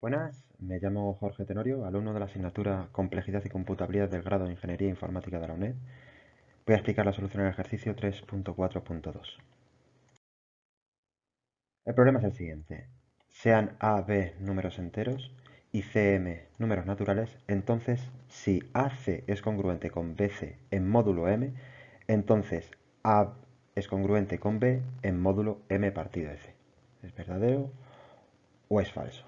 Buenas, me llamo Jorge Tenorio, alumno de la asignatura Complejidad y Computabilidad del grado de Ingeniería Informática de la UNED. Voy a explicar la solución del ejercicio 3.4.2. El problema es el siguiente. Sean A, B números enteros y CM números naturales, entonces si AC es congruente con BC en módulo M, entonces A es congruente con B en módulo M partido C. ¿Es verdadero o es falso?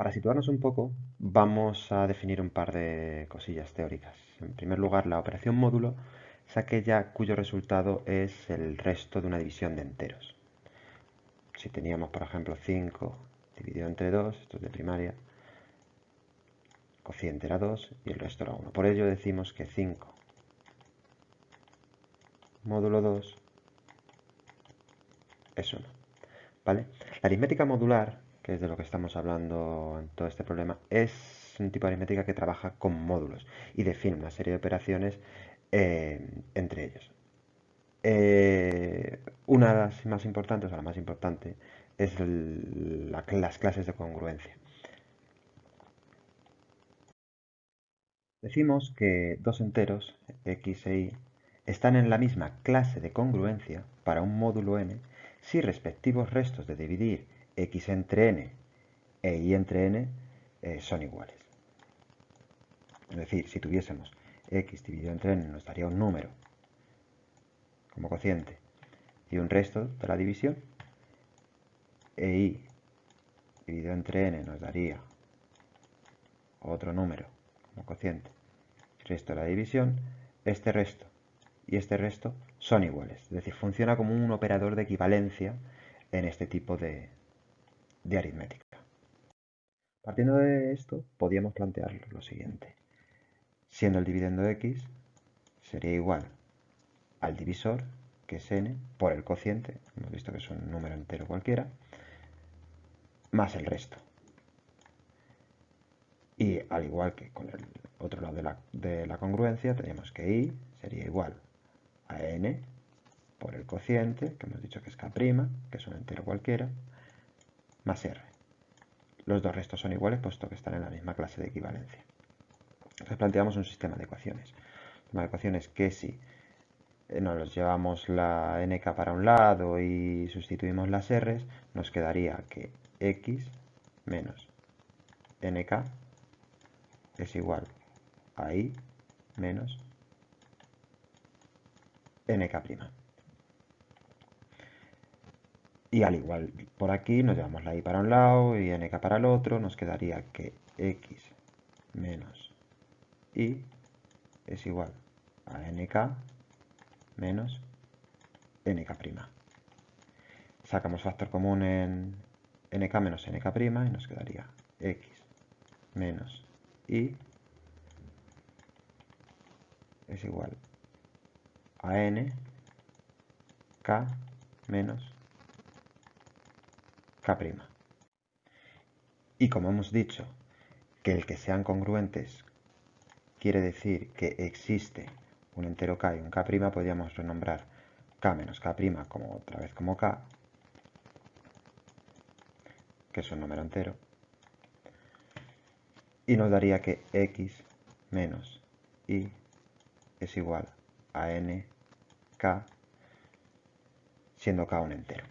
Para situarnos un poco, vamos a definir un par de cosillas teóricas. En primer lugar, la operación módulo es aquella cuyo resultado es el resto de una división de enteros. Si teníamos, por ejemplo, 5 dividido entre 2, esto es de primaria, cociente era 2 y el resto era 1. Por ello decimos que 5 módulo 2 es 1. ¿Vale? La aritmética modular que es de lo que estamos hablando en todo este problema, es un tipo de aritmética que trabaja con módulos y define una serie de operaciones eh, entre ellos. Eh, una de las más importantes, o la más importante, es las clases de congruencia. Decimos que dos enteros, x e y, están en la misma clase de congruencia para un módulo n si respectivos restos de dividir x entre n e y entre n eh, son iguales. Es decir, si tuviésemos x dividido entre n nos daría un número como cociente y un resto de la división, e y dividido entre n nos daría otro número como cociente, resto de la división, este resto y este resto son iguales. Es decir, funciona como un operador de equivalencia en este tipo de, de aritmética. Partiendo de esto, podríamos plantear lo siguiente. Siendo el dividendo x, sería igual al divisor, que es n, por el cociente, hemos visto que es un número entero cualquiera, más el resto. Y al igual que con el otro lado de la, de la congruencia, tenemos que y sería igual a n por el cociente, que hemos dicho que es k', que es un entero cualquiera, más r. Los dos restos son iguales puesto que están en la misma clase de equivalencia. Entonces planteamos un sistema de ecuaciones. Una ecuaciones que si eh, nos llevamos la nk para un lado y sustituimos las r's, nos quedaría que x menos nk es igual a y menos nk'. Y al igual por aquí nos llevamos la i para un lado y nk para el otro, nos quedaría que x menos y es igual a nk menos nk'. Sacamos factor común en nk menos nk' y nos quedaría x menos y es igual a n k menos K'. Y como hemos dicho que el que sean congruentes quiere decir que existe un entero K y un K', podríamos renombrar K menos K' como otra vez como K, que es un número entero, y nos daría que X menos Y es igual a N K, siendo K un entero.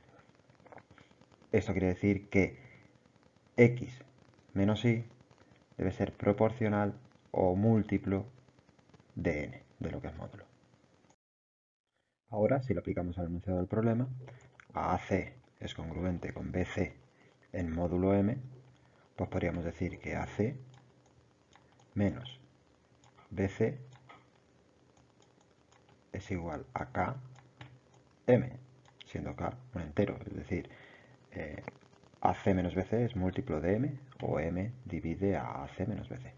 Esto quiere decir que x menos y debe ser proporcional o múltiplo de n, de lo que es módulo. Ahora, si lo aplicamos al enunciado del problema, AC es congruente con BC en módulo M, pues podríamos decir que AC menos BC es igual a K M, siendo K un entero, es decir, eh, AC menos BC es múltiplo de M o M divide a AC menos BC.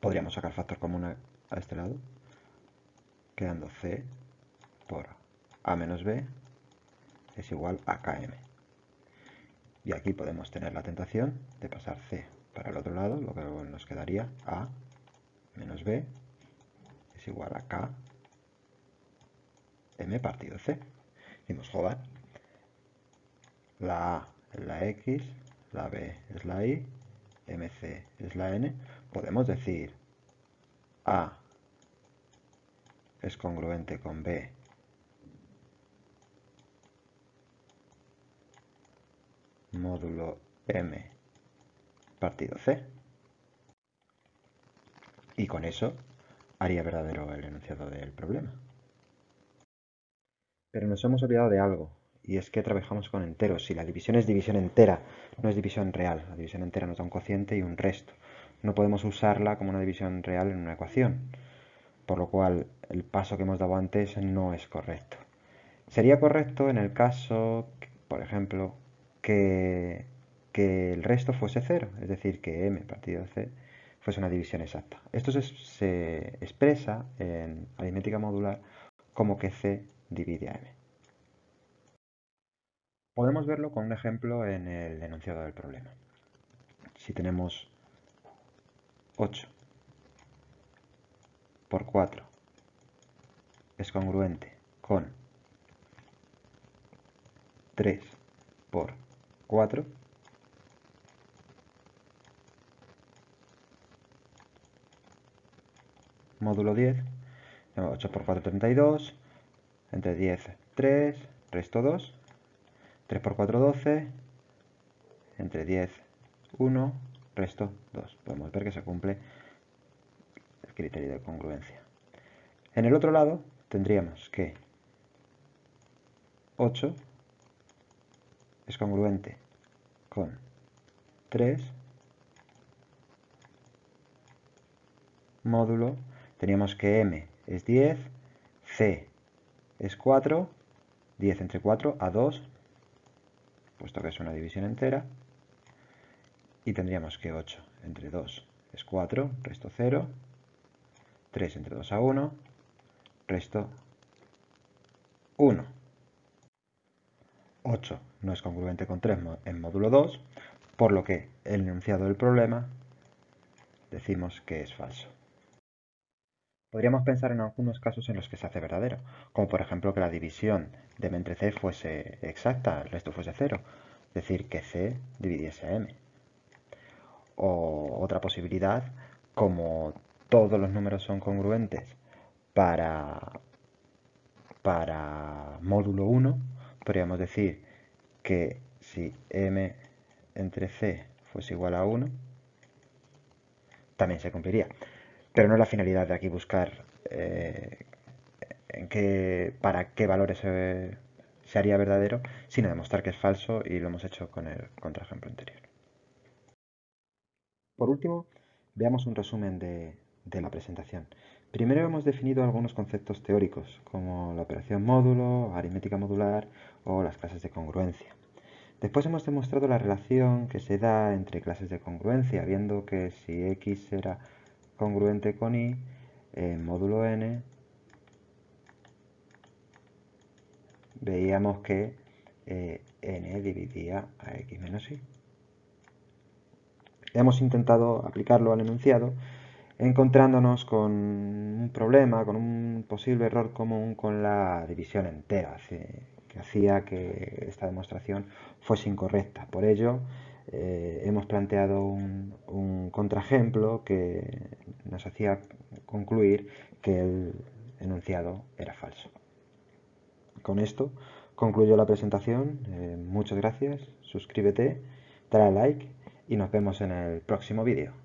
Podríamos sacar factor común a, este lado, quedando C por A menos B es igual a KM. Y aquí podemos tener la tentación de pasar C para el otro lado, lo que nos quedaría A menos B es igual a K M partido C. Decimos, joder, la A es la X, la B es la Y, MC es la N, podemos decir A es congruente con B módulo M partido C. Y con eso haría verdadero el enunciado del problema. Pero nos hemos olvidado de algo, y es que trabajamos con enteros. Si la división es división entera, no es división real. La división entera nos da un cociente y un resto. No podemos usarla como una división real en una ecuación, por lo cual el paso que hemos dado antes no es correcto. Sería correcto en el caso, por ejemplo, que, el resto fuese cero, es decir, que m partido c fuese una división exacta. Esto se, expresa en aritmética modular como que c divide a m. Podemos verlo con un ejemplo en el enunciado del problema. Si tenemos 8 por 4 es congruente con 3 por 4 módulo 10 8 por 4 32 entre 10 3 resto 2 3 por 4 12 entre 10 1 resto 2 podemos ver que se cumple el criterio de congruencia. En el otro lado tendríamos que 8 es congruente con 3 módulo, teníamos que m es 10, c es 4, 10 entre 4 a 2, puesto que es una división entera, y tendríamos que 8 entre 2 es 4, resto 0, 3 entre 2 a 1, resto 1. 8 no es congruente con 3 en módulo 2, por lo que el enunciado del problema decimos que es falso. Podríamos pensar en algunos casos en los que se hace verdadero, como por ejemplo que la división de m entre c fuese exacta, el resto fuese 0, es decir, que c dividiese m. O otra posibilidad, como todos los números son congruentes para, para módulo 1, podríamos decir que si m entre c fuese igual a 1, también se cumpliría. Pero no es la finalidad de aquí buscar eh, para qué valores se, haría verdadero, sino demostrar que es falso y lo hemos hecho con el contraejemplo anterior. Por último, veamos un resumen de la presentación. Primero hemos definido algunos conceptos teóricos, como la operación módulo, aritmética modular o las clases de congruencia. Después hemos demostrado la relación que se da entre clases de congruencia, viendo que si x era congruente con y, en módulo n, veíamos que eh, n dividía a x menos y. Hemos intentado aplicarlo al enunciado encontrándonos con un problema, con un posible error común con la división entera, que hacía que esta demostración fuese incorrecta. Por ello, eh, hemos planteado un contraejemplo que nos hacía concluir que el enunciado era falso. Con esto concluyo la presentación. Eh, muchas gracias, suscríbete, dale like y nos vemos en el próximo vídeo.